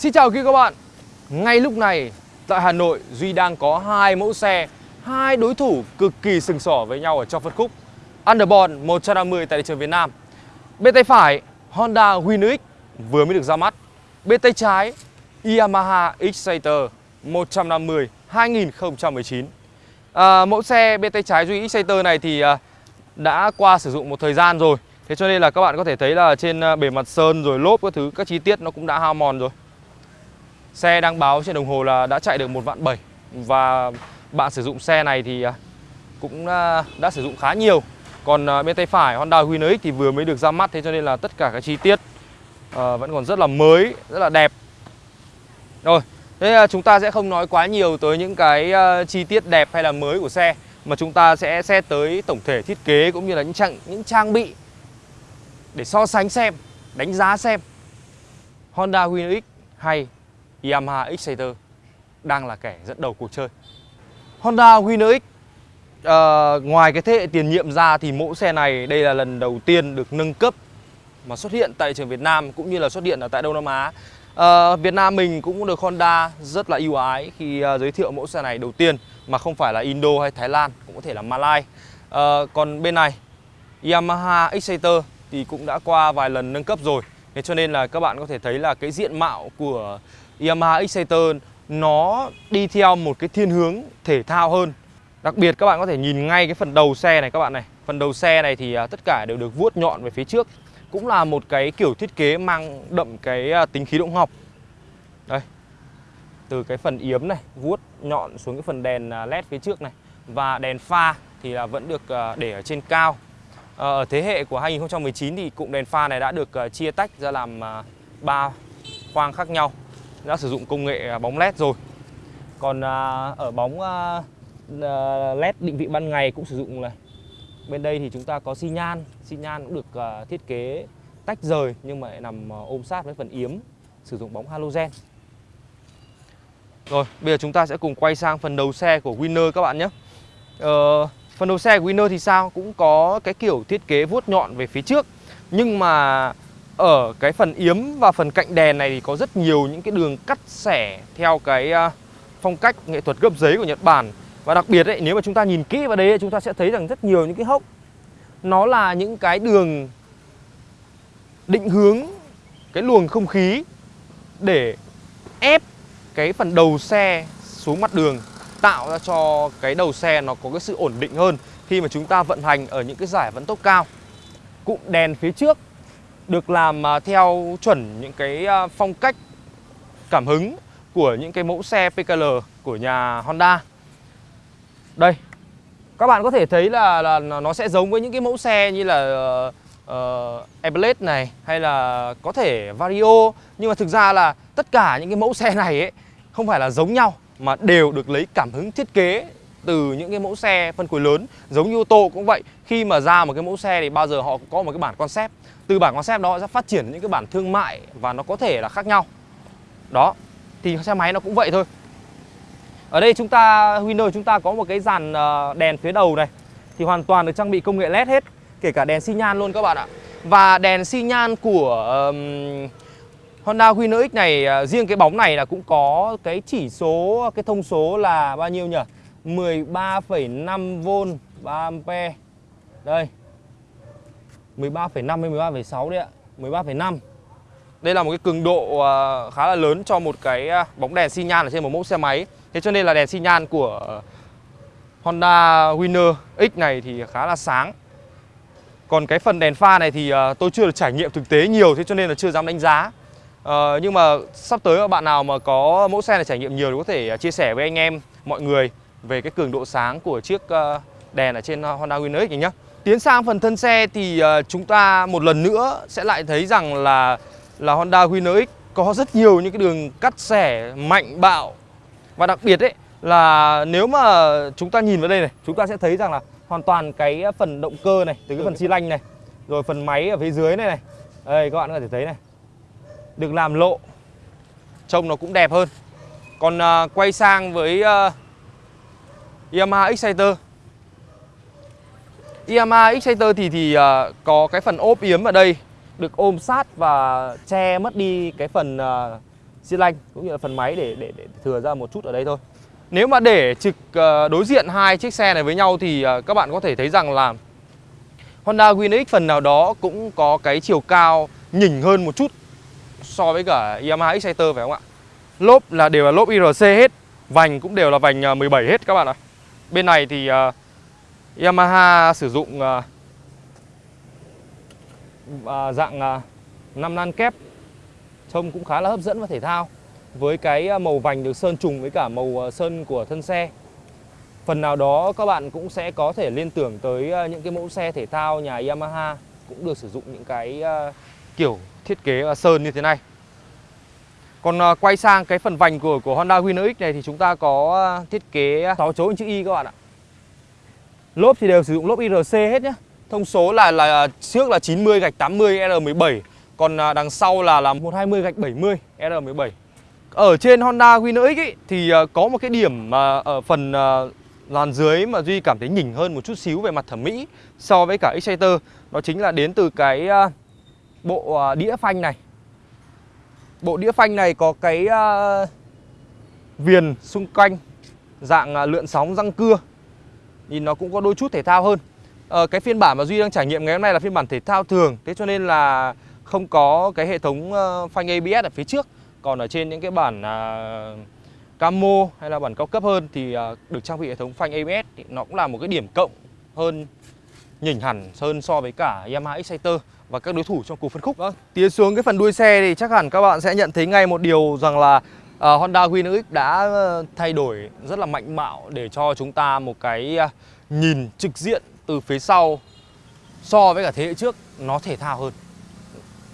Xin chào quý các bạn. Ngay lúc này tại Hà Nội Duy đang có hai mẫu xe hai đối thủ cực kỳ sừng sỏ với nhau ở trong phân khúc. Underborn 150 tại thị trường Việt Nam. Bên tay phải Honda Win X vừa mới được ra mắt. Bên tay trái Yamaha Exciter 150 2019 à, Mẫu xe bên tay trái Duy Exciter này thì à, đã qua sử dụng một thời gian rồi. Thế cho nên là các bạn có thể thấy là trên à, bề mặt sơn rồi lốp các thứ các chi tiết nó cũng đã hao mòn rồi. Xe đang báo trên đồng hồ là đã chạy được một vạn bảy Và bạn sử dụng xe này thì à, cũng đã, đã sử dụng khá nhiều. Còn à, bên tay phải Honda Win X thì vừa mới được ra mắt Thế cho nên là tất cả các chi tiết vẫn còn rất là mới, rất là đẹp. Rồi, thế chúng ta sẽ không nói quá nhiều tới những cái chi tiết đẹp hay là mới của xe Mà chúng ta sẽ xét tới tổng thể thiết kế cũng như là những trang, những trang bị Để so sánh xem, đánh giá xem. Honda Win X hay Yamaha Exciter đang là kẻ dẫn đầu cuộc chơi. Honda Winner X uh, ngoài cái thế hệ tiền nhiệm ra thì mẫu xe này đây là lần đầu tiên được nâng cấp mà xuất hiện tại trường Việt Nam cũng như là xuất hiện ở tại Đông Nam Á. Uh, Việt Nam mình cũng được Honda rất là ưu ái khi uh, giới thiệu mẫu xe này đầu tiên mà không phải là Indo hay Thái Lan cũng có thể là Malai. Uh, còn bên này Yamaha Exciter thì cũng đã qua vài lần nâng cấp rồi. Thế cho nên là các bạn có thể thấy là cái diện mạo của Yamaha Exciter nó đi theo một cái thiên hướng thể thao hơn. Đặc biệt các bạn có thể nhìn ngay cái phần đầu xe này các bạn này. Phần đầu xe này thì à, tất cả đều được vuốt nhọn về phía trước. Cũng là một cái kiểu thiết kế mang đậm cái à, tính khí động học. Đây. Từ cái phần yếm này, vuốt nhọn xuống cái phần đèn à, led phía trước này. Và đèn pha thì là vẫn được để ở trên cao. Ờ, ở thế hệ của 2019 thì cụm đèn pha này đã được chia tách ra làm ba khoang khác nhau đã sử dụng công nghệ à, bóng led rồi. Còn à, ở bóng à, à, led định vị ban ngày cũng sử dụng này. Bên đây thì chúng ta có xi nhan xi nhan cũng được à, thiết kế tách rời nhưng mà lại nằm ôm sát với phần yếm sử dụng bóng halogen. Rồi bây giờ chúng ta sẽ cùng quay sang phần đầu xe của Winner các bạn nhé. Ờ, phần đầu xe của Winner thì sao? Cũng có cái kiểu thiết kế vuốt nhọn về phía trước. Nhưng mà ở cái phần yếm và phần cạnh đèn này thì có rất nhiều những cái đường cắt xẻ theo cái à, phong cách nghệ thuật gấp giấy của Nhật Bản. Và đặc biệt ấy, nếu mà chúng ta nhìn kỹ vào đây chúng ta sẽ thấy rằng rất nhiều những cái hốc. Nó là những cái đường định hướng cái luồng không khí để ép cái phần đầu xe xuống mặt đường, tạo ra cho cái đầu xe nó có cái sự ổn định hơn khi mà chúng ta vận hành ở những cái giải vận tốc cao. Cụm đèn phía trước được làm à, theo chuẩn những cái à, phong cách cảm hứng của những cái mẫu xe PKL của nhà Honda. Đây, các bạn có thể thấy là, là nó sẽ giống với những cái mẫu xe như là ờ, ờ, uh, Airblade này hay là có thể Vario nhưng mà thực ra là tất cả những cái mẫu xe này ấy không phải là giống nhau mà đều được lấy cảm hứng thiết kế từ những cái mẫu xe phân khối lớn giống như ô tô cũng vậy. Khi mà ra một cái mẫu xe thì bao giờ họ cũng có một cái bản concept. Từ bản concept đó sẽ phát triển những cái bản thương mại và nó có thể là khác nhau. Đó thì xe máy nó cũng vậy thôi. Ở đây chúng ta Winner chúng ta có một cái dàn ờ, đèn phía đầu này. Thì hoàn toàn được trang bị công nghệ led hết kể cả đèn xi nhan luôn các bạn ạ. Và đèn xi nhan của um, Honda Winner X này ờ, riêng cái bóng này là cũng có cái chỉ số cái thông số là bao nhiêu nhỉ? 13,5V 3A đây. 13,5 hay 13,6 đấy ạ. 13,5 Đây là một cái cường độ à, khá là lớn cho một cái à, bóng đèn xi nhan ở trên một mẫu xe máy. Thế cho nên là đèn xi nhan của Honda Winner X này thì khá là sáng. Còn cái phần đèn pha này thì à, tôi chưa được trải nghiệm thực tế nhiều Thế cho nên là chưa dám đánh giá. À, Nhưng mà sắp tới các bạn nào mà có mẫu xe này trải nghiệm nhiều thì có thể chia sẻ với anh em mọi người. Về cái cường độ sáng của chiếc ờ, đèn ở trên ờ, Honda Winner X này nhé Tiến sang phần thân xe thì ờ, chúng ta một lần nữa sẽ lại thấy rằng là là Honda Winner X có rất nhiều những cái đường cắt xẻ mạnh bạo. Và đặc biệt ấy là nếu mà chúng ta nhìn vào đây này chúng ta sẽ thấy rằng là hoàn toàn cái phần động cơ này từ cái phần xi lanh này rồi phần máy ở phía dưới này này. Đây các bạn có thể thấy này. Được làm lộ trông nó cũng đẹp hơn. Còn uh, quay sang với uh, Yamaha Exciter Yamaha Exciter thì thì uh, có cái phần ốp yếm ở đây được ôm sát và che mất đi cái phần uh, xi lanh cũng như là phần máy để, để để thừa ra một chút ở đây thôi. Nếu mà để trực uh, đối diện hai chiếc xe này với nhau thì uh, các bạn có thể thấy rằng là Honda WinX phần nào đó cũng có cái chiều cao nhỉnh hơn một chút so với cả Yamaha Exciter phải không ạ? Lốp là đều là lốp IRC hết, vành cũng đều là vành 17 hết các bạn ạ. Bên này thì uh, Yamaha sử dụng uh, uh, dạng uh, 5 nan kép. Trông cũng khá là hấp dẫn và thể thao. Với cái màu vành được sơn trùng với cả màu sơn của thân xe. Phần nào đó các bạn cũng sẽ có thể liên tưởng tới những cái mẫu xe thể thao nhà Yamaha cũng được sử dụng những cái kiểu thiết kế sơn như thế này còn à, quay sang cái phần vành của của Honda Winner X này thì chúng ta có à, thiết kế 6 chấu chữ Y các bạn ạ. Lốp thì đều sử dụng lốp IRC hết nhé Thông số là là trước là 90 gạch 80 R17 Còn à, đằng sau là là 120 gạch 70 R17 Ở trên Honda Winner X ý, thì có một cái điểm mà ở phần làn dưới mà Duy cảm thấy nhỉnh hơn một chút xíu về mặt thẩm mỹ so với cả Exciter Đó chính là đến từ cái bộ đĩa phanh này. Bộ đĩa phanh này có cái ờ, viền xung quanh dạng ờ, lượn sóng răng cưa. Nhìn nó cũng có đôi chút thể thao hơn. Ờ, Cái phiên bản mà Duy đang trải nghiệm ngày hôm nay là phiên bản thể thao thường. Thế cho nên là không có cái hệ thống ờ, phanh ABS ở phía trước. Còn ở trên những cái bản uh, camo hay là bản cao cấp hơn Thì uh, được trang bị hệ thống phanh ABS thì Nó cũng là một cái điểm cộng hơn nhỉnh hẳn hơn so với cả Yamaha Exciter và các đối thủ trong cuộc phân khúc. Vâng, tiến xuống cái phần đuôi xe thì chắc hẳn các bạn sẽ nhận thấy ngay một điều rằng là uh, Honda Winner X đã ờ, thay đổi rất là mạnh mạo để cho chúng ta một cái uh, nhìn trực diện từ phía sau so với cả thế hệ trước nó thể thao hơn.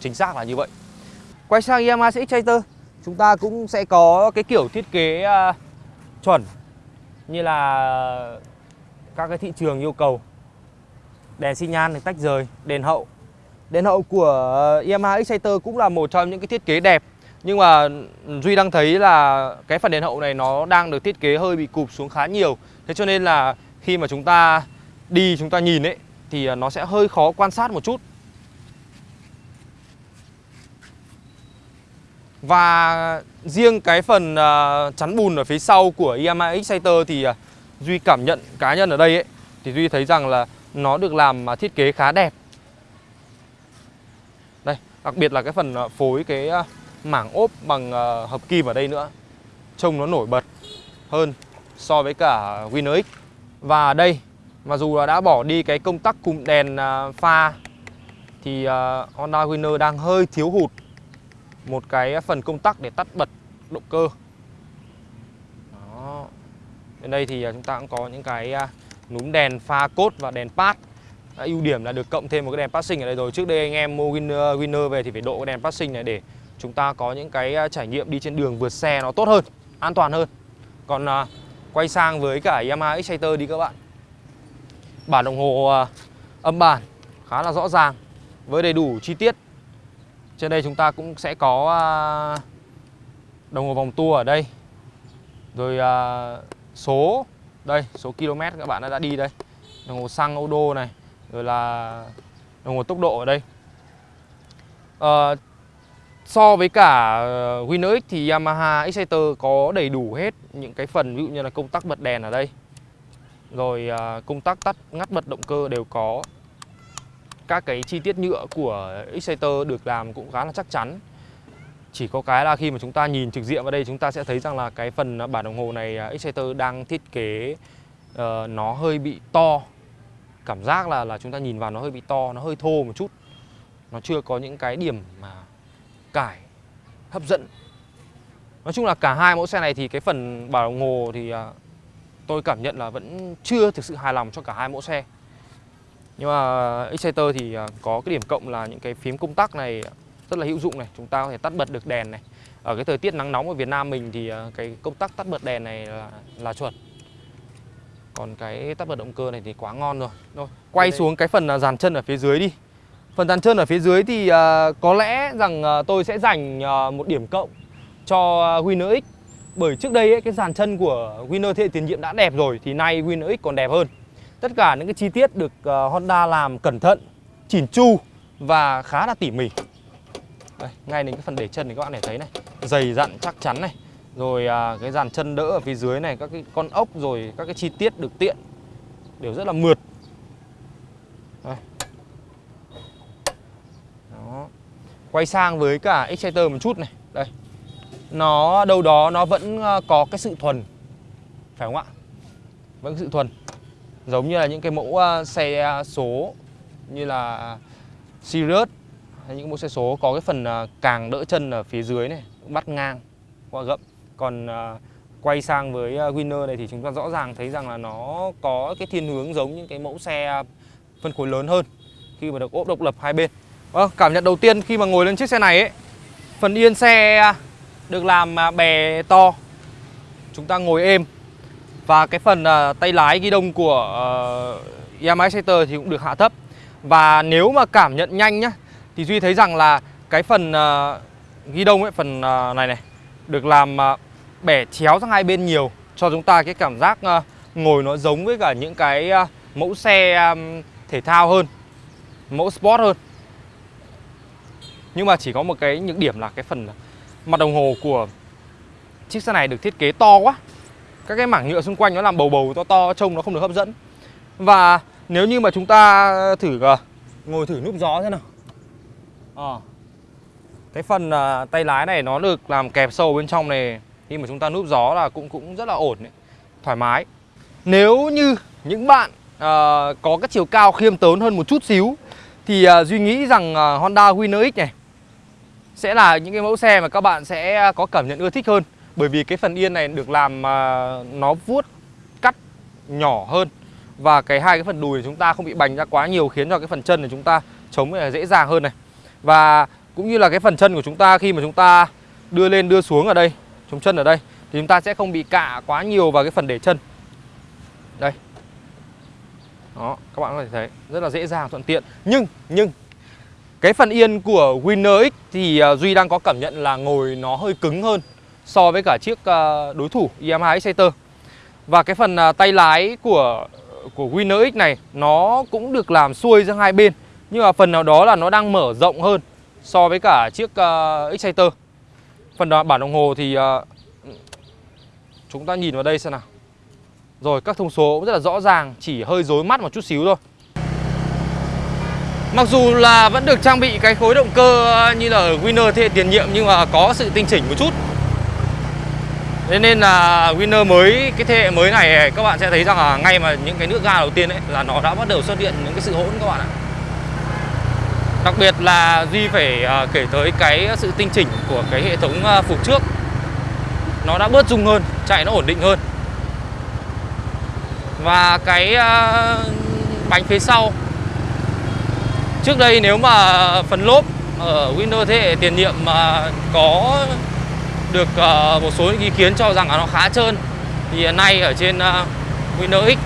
Chính xác là như vậy. Quay sang Yamaha CX Exciter, chúng ta cũng sẽ có cái kiểu thiết kế uh, chuẩn như là các cái thị trường yêu cầu. Đèn xi nhan thì tách rời, đèn hậu. Đèn hậu của Yamaha Exciter cũng là một trong những cái thiết kế đẹp. Nhưng mà Duy đang thấy là cái phần đèn hậu này nó đang được thiết kế hơi bị cụp xuống khá nhiều. Thế cho nên là khi mà chúng ta đi chúng ta nhìn ấy Thì nó sẽ hơi khó quan sát một chút. Và riêng cái phần uh, chắn bùn ở phía sau của Yamaha Exciter thì uh, Duy cảm nhận cá nhân ở đây ấy Thì Duy thấy rằng là nó được làm uh, thiết kế khá đẹp đặc biệt là cái phần ờ, phối cái ờ, mảng ốp bằng ờ, hợp kim ở đây nữa. Trông nó nổi bật hơn so với cả Winner X. Và đây, mặc dù là đã bỏ đi cái công tắc cụm đèn pha Thì Honda Winner đang hơi thiếu hụt một cái phần công tắc để tắt bật động cơ. Đó. Bên đây thì chúng ta cũng có những cái núm đèn pha cốt và đèn pad ưu điểm là được cộng thêm một cái đèn passing ở đây rồi Trước đây anh em mua Winner, Winner về thì phải độ cái đèn passing này để chúng ta có những cái à, trải nghiệm đi trên đường vượt xe nó tốt hơn, an toàn hơn. Còn à, quay sang với cả Yamaha Exciter đi các bạn. Bản đồng hồ à, âm bản khá là rõ ràng với đầy đủ chi tiết. Trên đây chúng ta cũng sẽ có à, đồng hồ vòng tua ở đây. Rồi à, số đây, số km các bạn đã đi đây. Đồng hồ xăng ô đô này, rồi là đồng hồ tốc độ ở đây. À, So với cả ờ, Winner X thì Yamaha Exciter có đầy đủ hết những cái phần ví dụ như là công tắc bật đèn ở đây. Rồi ờ, công tắc tắt ngắt bật động cơ đều có. Các cái chi tiết nhựa của Exciter được làm cũng khá là chắc chắn. Chỉ có cái là khi mà chúng ta nhìn trực diện vào đây chúng ta sẽ thấy rằng là cái phần bản đồng hồ này ờ, Exciter đang thiết kế uh, nó hơi bị to. Cảm giác là là chúng ta nhìn vào nó hơi bị to, nó hơi thô một chút. Nó chưa có những cái điểm mà cải hấp dẫn. Nói chung là cả hai mẫu xe này thì cái phần bảo đồng hồ thì à, tôi cảm nhận là vẫn chưa thực sự hài lòng cho cả hai mẫu xe. Nhưng mà Exciter thì à, có cái điểm cộng là những cái phím công tắc này rất là hữu dụng này. Chúng ta có thể tắt bật được đèn này. Ở cái thời tiết nắng nóng ở Việt Nam mình thì à, cái công tắc tắt bật đèn này là, là chuẩn. Còn cái tắt bật động cơ này thì quá ngon rồi. Rồi, quay xuống cái phần dàn chân ở phía dưới đi. Phần dàn chân ở phía dưới thì uh, có lẽ rằng uh, tôi sẽ dành uh, một điểm cộng cho uh, Winner X. Bởi trước đây ấy, cái dàn chân của Winner thế hệ tiền nhiệm đã đẹp rồi thì nay Winner X còn đẹp hơn. Tất cả những cái chi tiết được uh, Honda làm cẩn thận, chỉn chu và khá là tỉ mỉ. Đây, ngay đến cái phần để chân thì các bạn để thấy này. Dày dặn chắc chắn này rồi à, cái dàn chân đỡ ở phía dưới này các cái con ốc rồi các cái chi tiết được tiện đều rất là mượt. Đây. Đó. quay sang với cả Exciter một chút này. Đây. Nó đâu đó nó vẫn à, có cái sự thuần phải không ạ? Vẫn có sự thuần. Giống như là những cái mẫu à, xe à, số như là Sirius hay những mẫu xe số có cái phần càng đỡ chân ở phía dưới này bắt ngang qua gậm còn à, quay sang với à, Winner này thì chúng ta rõ ràng thấy rằng là nó có cái thiên hướng giống những cái mẫu xe phân khối lớn hơn khi mà được ốp độc lập hai bên. Vâng cảm nhận đầu tiên khi mà ngồi lên chiếc xe này ấy phần yên xe được làm à, bè to. Chúng ta ngồi êm. Và cái phần à, tay lái ghi đông của Yamaha Exciter thì cũng được hạ thấp. Và nếu mà cảm nhận nhanh nhá Thì Duy thấy rằng là cái phần uh, ghi đông ấy, phần uh, này này Được làm uh, bẻ chéo sang hai bên nhiều, Cho chúng ta cái cảm giác ờ, ngồi nó giống với cả những cái ờ, mẫu xe thể thao hơn, Mẫu sport hơn. Nhưng mà chỉ có một cái, những điểm là cái phần mặt đồng hồ của chiếc xe này được thiết kế to quá. Các cái mảng nhựa xung quanh nó làm bầu bầu, to to, trông nó không được hấp dẫn. Và nếu như mà chúng ta thử ờ, ngồi thử núp gió thế nào. À. Cái phần tay lái này nó được làm kẹp sâu bên trong này. Khi mà chúng ta núp gió là cũng cũng rất là ổn đấy. Thoải mái. Nếu như những bạn uh, có cái chiều cao khiêm tốn hơn một chút xíu Thì uh, Duy nghĩ rằng uh, Honda Winner X này Sẽ là những cái mẫu xe mà các bạn sẽ có cảm nhận ưa thích hơn. Bởi vì cái phần yên này được làm uh, nó vuốt cắt nhỏ hơn. Và cái hai cái phần đùi chúng ta không bị bành ra quá nhiều khiến cho cái phần chân của chúng ta chống là dễ dàng hơn này. Và cũng như là cái phần chân của chúng ta khi mà chúng ta đưa lên đưa xuống ở đây chống chân ở đây, thì chúng ta sẽ không bị cạ quá nhiều vào cái phần để chân. Đây. Đó, các bạn có thể thấy, rất là dễ dàng, thuận tiện. Nhưng nhưng, cái phần yên của Winner X thì à, Duy đang có cảm nhận là ngồi nó hơi cứng hơn so với cả chiếc à, đối thủ Yamaha Exciter và cái phần à, tay lái của của Winner X này, nó cũng được làm xuôi ra hai bên. Nhưng mà phần nào đó là nó đang mở rộng hơn so với cả chiếc Exciter phần bản đồng hồ thì ờ, chúng ta nhìn vào đây xem nào. Rồi các thông số cũng rất là rõ ràng chỉ hơi rối mắt một chút xíu thôi. Mặc dù là vẫn được trang bị cái khối động cơ ờ, như là ở Winner thế hệ tiền nhiệm nhưng mà có sự tinh chỉnh một chút. Thế nên là Winner mới, cái thế hệ mới này các bạn sẽ thấy rằng là ngay mà những cái nước ga đầu tiên ấy là nó đã bắt đầu xuất hiện những cái sự hỗn các bạn ạ. Đặc biệt là Duy phải à, kể tới cái sự tinh chỉnh của cái hệ thống à, phục trước. Nó đã bớt rung hơn, chạy nó ổn định hơn. Và cái à, bánh phía sau. Trước đây nếu mà phần lốp ở Windows thế hệ tiền nhiệm mà có được một số những ý kiến cho rằng là nó khá trơn thì hiện nay ở trên Windows X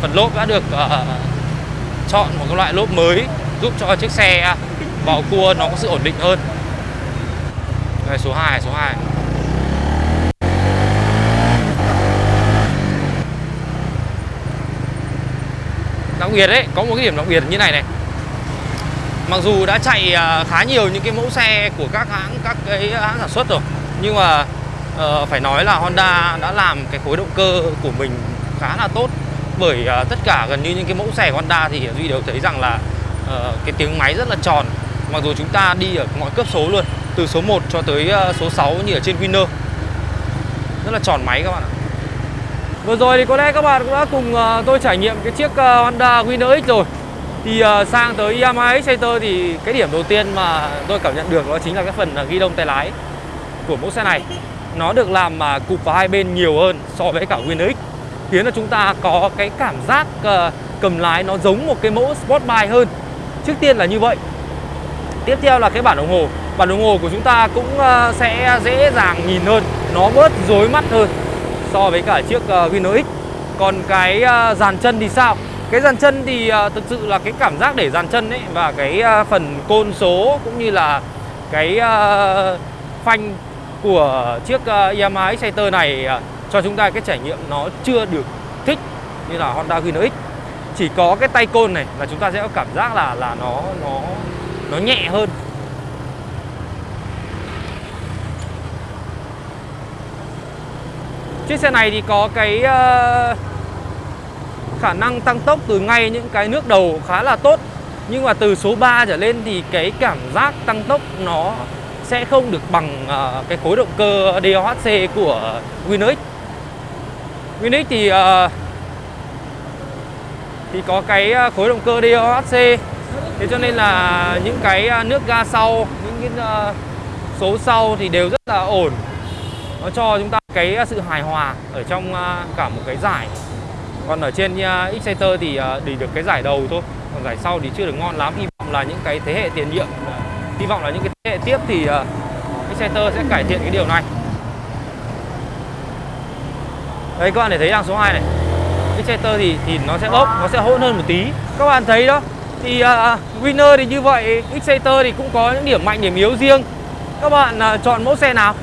phần lốp đã được chọn một cái loại lốp mới giúp cho chiếc xe à, vào cua nó có sự ổn định hơn. Đây số 2 số 2 đặc biệt đấy có một cái điểm đặc biệt như này này. Mặc dù đã chạy à, khá nhiều những cái mẫu xe của các hãng các cái hãng sản xuất rồi nhưng mà uh, phải nói là Honda đã làm cái khối động cơ của mình khá là tốt. Bởi uh, tất cả gần như những cái mẫu xe của Honda thì Duy đều thấy rằng là uh, cái tiếng máy rất là tròn. Mặc dù chúng ta đi ở mọi cấp số luôn từ số 1 cho tới ờ, số 6 như ở trên Winner rất là tròn máy các bạn ạ. Vừa rồi thì có lẽ các bạn cũng đã cùng ờ, tôi trải nghiệm cái chiếc Honda Winner X rồi. Thì sang tới Yamaha Exciter thì cái điểm đầu tiên mà tôi cảm nhận được đó chính là cái phần ghi đông tay lái của mẫu xe này. Nó được làm mà cụp vào hai bên nhiều hơn so với cả Winner X Khiến là chúng ta có cái cảm giác cầm lái nó giống một cái mẫu Sport Bike hơn. Trước tiên là như vậy Tiếp theo là cái bản đồng hồ Bản đồng hồ của chúng ta cũng ờ, sẽ dễ dàng nhìn hơn Nó bớt rối mắt hơn so với cả chiếc uh, Winner X Còn cái ờ, dàn chân thì sao? Cái dàn chân thì thực sự là cái cảm giác để dàn chân ấy và cái phần côn số cũng như là cái phanh của chiếc Yamaha Exciter này cho chúng ta cái trải nghiệm nó chưa được thích như là Honda Winner X chỉ có cái tay côn này là chúng ta sẽ có cảm giác là là nó nó nó nhẹ hơn. Chiếc xe này thì có cái ờ, khả năng tăng tốc từ ngay những cái nước đầu khá là tốt. Nhưng mà từ số 3 trở lên thì cái cảm giác tăng tốc nó sẽ không được bằng ờ, cái khối động cơ DOHC của Winx Winx thì uh, thì có cái ờ, khối động cơ DOHC Thế cho nên là những cái ờ, nước ga sau, những cái ờ, số sau thì đều rất là ổn. Nó cho chúng ta cái sự hài hòa ở trong cả một cái giải. Còn ở trên Exciter thì để chỉ được cái giải đầu thôi. Còn giải sau thì chưa được ngon lắm. Hy vọng là những cái thế hệ tiền nhiệm Hy vọng là những cái thế hệ tiếp thì Exciter sẽ cải thiện cái điều này. Đây các bạn để thấy đằng số 2 này. Exciter thì thì nó sẽ bốc, nó sẽ hỗn hơn một tí Các bạn thấy đó Thì uh, Winner thì như vậy Exciter thì cũng có những điểm mạnh, điểm yếu riêng Các bạn uh, chọn mẫu xe nào?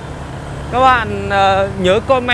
Các bạn uh, nhớ comment